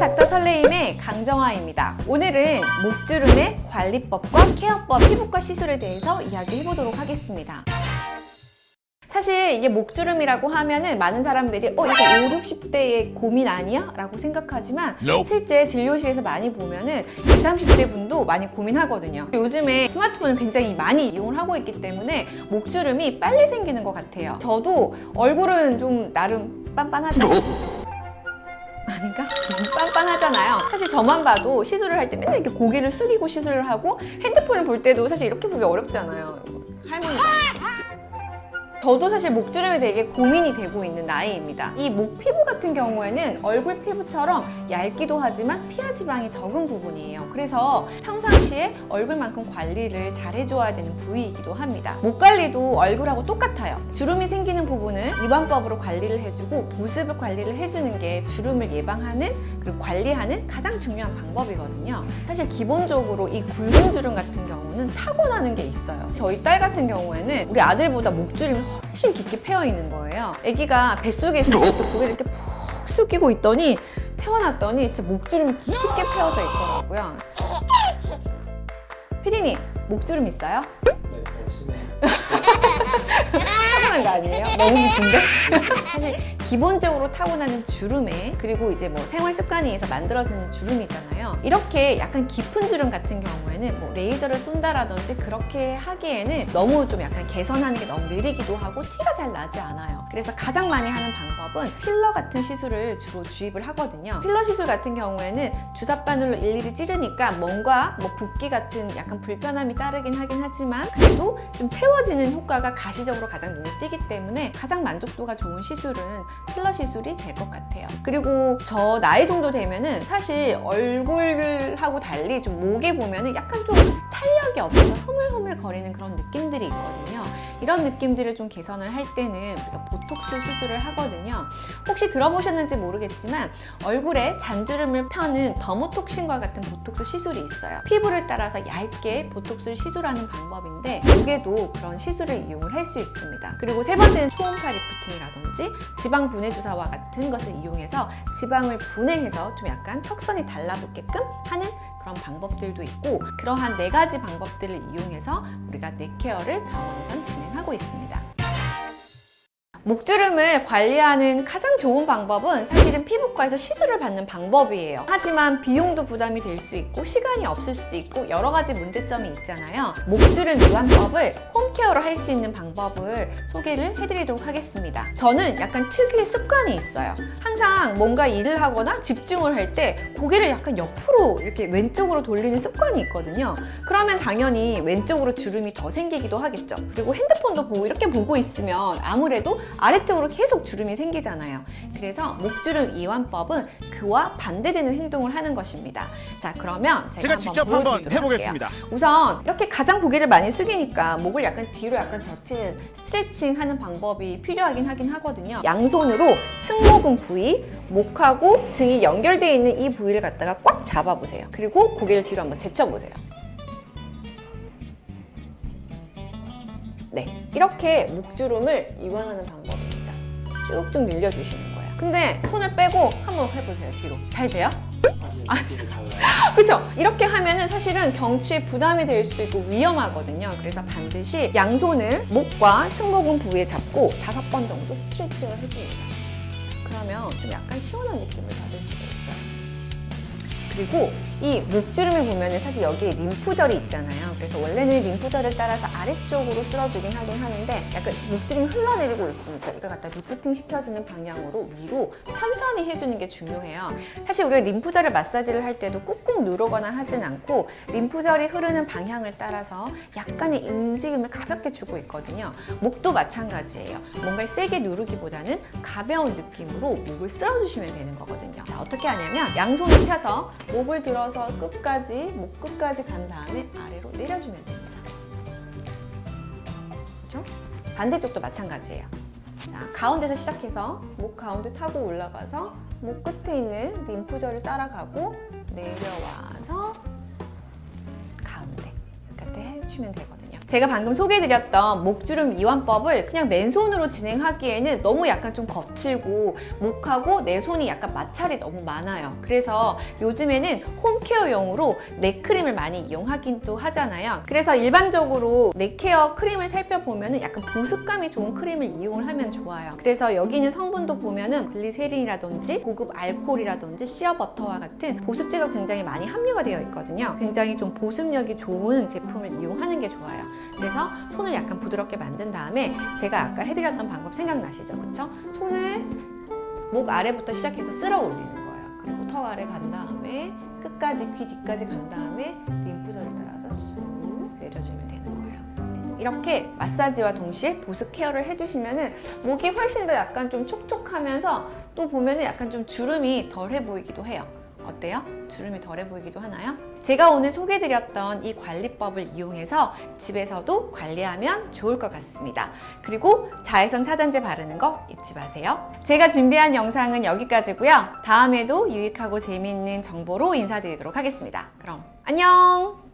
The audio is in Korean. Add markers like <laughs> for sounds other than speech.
닥터 설레임의 강정아입니다. 오늘은 목주름의 관리법과 케어법, 피부과 시술에 대해서 이야기해보도록 하겠습니다. 사실 이게 목주름이라고 하면은 많은 사람들이 어 이거 5, 60대의 고민 아니야? 라고 생각하지만. 실제 진료실에서 많이 보면은 20, 30대 분도 많이 고민하거든요 요즘에 스마트폰을 굉장히 많이 이용을 하고 있기 때문에 목주름이 빨리 생기는 것 같아요 저도 얼굴은 좀 나름 빤빤하죠? 아닌가? <laughs> 빤빤하잖아요. 사실 저만 봐도 시술을 할 때 맨날 이렇게 고개를 숙이고 시술을 하고 핸드폰을 볼 때도 사실 이렇게 보기 어렵잖아요. 할머니가. 저도 사실 목주름이 되게 고민이 되고 있는 나이입니다. 이 목 피부 같은 경우에는 얼굴 피부처럼 얇기도 하지만 피하 지방이 적은 부분이에요. 그래서 평상시에 얼굴만큼 관리를 잘 해줘야 되는 부위이기도 합니다. 목 관리도 얼굴하고 똑같아요. 주름이 생기는 부분은 이완법으로 관리를 해주고 보습을 관리를 해주는 게 주름을 예방하는 그 관리하는 가장 중요한 방법이거든요. 사실 기본적으로 이 굵은 주름 같은 경우 는 타고나는 게 있어요. 저희 딸 같은 경우에는 우리 아들보다 목주름이 훨씬 깊게 패여 있는 거예요. 아기가 뱃속에 있을 때도 고개를 이렇게 푹 숙이고 있더니 태어났더니 진짜 목주름이 깊게 패여져 있더라고요. 피디님, 목주름 있어요? 네, 열심히 <laughs> 타고난 거 아니에요? <laughs> 너무 깊은데? <laughs> 사실 기본적으로 타고나는 주름에 그리고 이제 뭐 생활 습관에 의해서 만들어지는 주름이잖아요. 이렇게 약간 깊은 주름 같은 경우에는 뭐 레이저를 쏜다라든지 그렇게 하기에는 너무 좀 약간 개선하는 게 너무 느리기도 하고 티가 잘 나지 않아요. 그래서 가장 많이 하는 방법은 필러 같은 시술을 주로 주입을 하거든요. 필러 시술 같은 경우에는 주사바늘로 일일이 찌르니까 뭔가 뭐 붓기 같은 약간 불편함이 따르긴 하긴 하지만 그래도 좀 채워지는 효과가 가시적으로 가장 눈에 띄기 때문에 가장 만족도가 좋은 시술은 필러 시술이 될 것 같아요. 그리고 저 나이 정도 되면은 사실 얼굴하고 달리 좀 목에 보면은 약간 좀 탄력이 없어서 흐물흐물 거리는 그런 느낌들이 있거든요. 이런 느낌들을 좀 개선을 할 때는 우리가 보톡스 시술을 하거든요. 혹시 들어보셨는지 모르겠지만 얼굴에 잔주름을 펴는 dermotoxin과 같은 보톡스 시술이 있어요. 피부를 따라서 얇게 보톡스를 시술하는 방법인데 목에도 그런 시술을 이용을 할 수 있습니다. 그리고 세 번째는 초음파 리프팅이라든지 지방 분해 주사와 같은 것을 이용해서 지방을 분해해서 좀 약간 턱선이 달라붙게끔 하는 그런 방법들도 있고 그러한 네 가지 방법들을 이용해서 우리가 넥케어를 병원에선 진행하고 있습니다. 목주름을 관리하는 가장 좋은 방법은 사실은 피부과에서 시술을 받는 방법이에요. 하지만 비용도 부담이 될 수 있고 시간이 없을 수도 있고 여러 가지 문제점이 있잖아요. 목주름 이완법을 홈케어로 할 수 있는 방법을 소개를 해드리도록 하겠습니다. 저는 약간 특유의 습관이 있어요. 항상 뭔가 일을 하거나 집중을 할 때 고개를 약간 옆으로 이렇게 왼쪽으로 돌리는 습관이 있거든요. 그러면 당연히 왼쪽으로 주름이 더 생기기도 하겠죠. 그리고 핸드폰도 보고 이렇게 보고 있으면 아무래도 아래쪽으로 계속 주름이 생기잖아요. 그래서 목주름 이완법은 그와 반대되는 행동을 하는 것입니다. 자, 그러면 제가, 제가 한번 직접 한번 해보겠습니다. 할게요. 우선 이렇게 가장 고개를 많이 숙이니까 목을 약간 뒤로 약간 젖히는 스트레칭 하는 방법이 필요하긴 하긴 하거든요. 양손으로 승모근 부위, 목하고 등이 연결되어 있는 이 부위를 갖다가 꽉 잡아보세요. 그리고 고개를 뒤로 한번 제쳐보세요. 네, 이렇게 목주름을 이완하는 방법입니다. 쭉쭉 늘려주시는 거예요. 근데 손을 빼고 한번 해보세요, 뒤로. 잘 돼요? 달라요. <laughs> 그죠? 이렇게 하면은 사실은 경추에 부담이 될 수도 있고 위험하거든요. 그래서 반드시 양손을 목과 승모근 부위에 잡고 다섯 번 정도 스트레칭을 해줍니다. 그러면 좀 약간 시원한 느낌을 받을 수가 있어요. 그리고 이 목주름을 보면은 사실 여기에 림프절이 있잖아요. 그래서 원래는 림프절을 따라서 아래쪽으로 쓸어주긴 하긴 하는데 약간 목주름이 흘러내리고 있으니까 이걸 갖다 리프팅 시켜주는 방향으로 위로 천천히 해주는 게 중요해요. 사실 우리가 림프절을 마사지를 할 때도 꾹꾹 누르거나 하진 않고 림프절이 흐르는 방향을 따라서 약간의 움직임을 가볍게 주고 있거든요. 목도 마찬가지예요. 뭔가를 세게 누르기보다는 가벼운 느낌으로 목을 쓸어주시면 되는 거거든요. 자, 어떻게 하냐면 양손을 펴서 목을 들어 서 끝까지, 목 끝까지 간 다음에 아래로 내려주면 됩니다. 그렇죠? 반대쪽도 마찬가지예요. 자, 가운데서 시작해서 목 가운데 타고 올라가서 목 끝에 있는 림프절을 따라가고 내려와서 가운데 이렇게 해주면 되거든요. 제가 방금 소개해드렸던 목주름 이완법을 그냥 맨손으로 진행하기에는 너무 약간 좀 거칠고 목하고 내 손이 약간 마찰이 너무 많아요. 그래서 요즘에는 home care용으로 neck 크림을 많이 이용하긴 또 하잖아요. 그래서 일반적으로 neck care 크림을 살펴보면 약간 보습감이 좋은 크림을 이용을 하면 좋아요. 그래서 여기 있는 성분도 보면 은 글리세린이라든지 고급 알코올이라든지 시어버터와 같은 보습제가 굉장히 많이 함유가 되어 있거든요. 굉장히 좀 보습력이 좋은 제품을 이용하는 게 좋아요. 그래서 손을 약간 부드럽게 만든 다음에 제가 아까 해드렸던 방법 생각나시죠? 그쵸? 손을 목 아래부터 시작해서 쓸어 올리는 거예요. 그리고 턱 아래 간 다음에 끝까지 귀 뒤까지 간 다음에 림프절을 따라서 쑥 내려주면 되는 거예요. 이렇게 마사지와 동시에 보습 케어를 해주시면은 목이 훨씬 더 약간 좀 촉촉하면서 또 보면 은 약간 좀 주름이 덜해 보이기도 해요. 어때요? 주름이 덜해 보이기도 하나요? 제가 오늘 소개드렸던 이 관리법을 이용해서 집에서도 관리하면 좋을 것 같습니다. 그리고 자외선 차단제 바르는 거 잊지 마세요. 제가 준비한 영상은 여기까지고요. 다음에도 유익하고 재미있는 정보로 인사드리도록 하겠습니다. 그럼 안녕!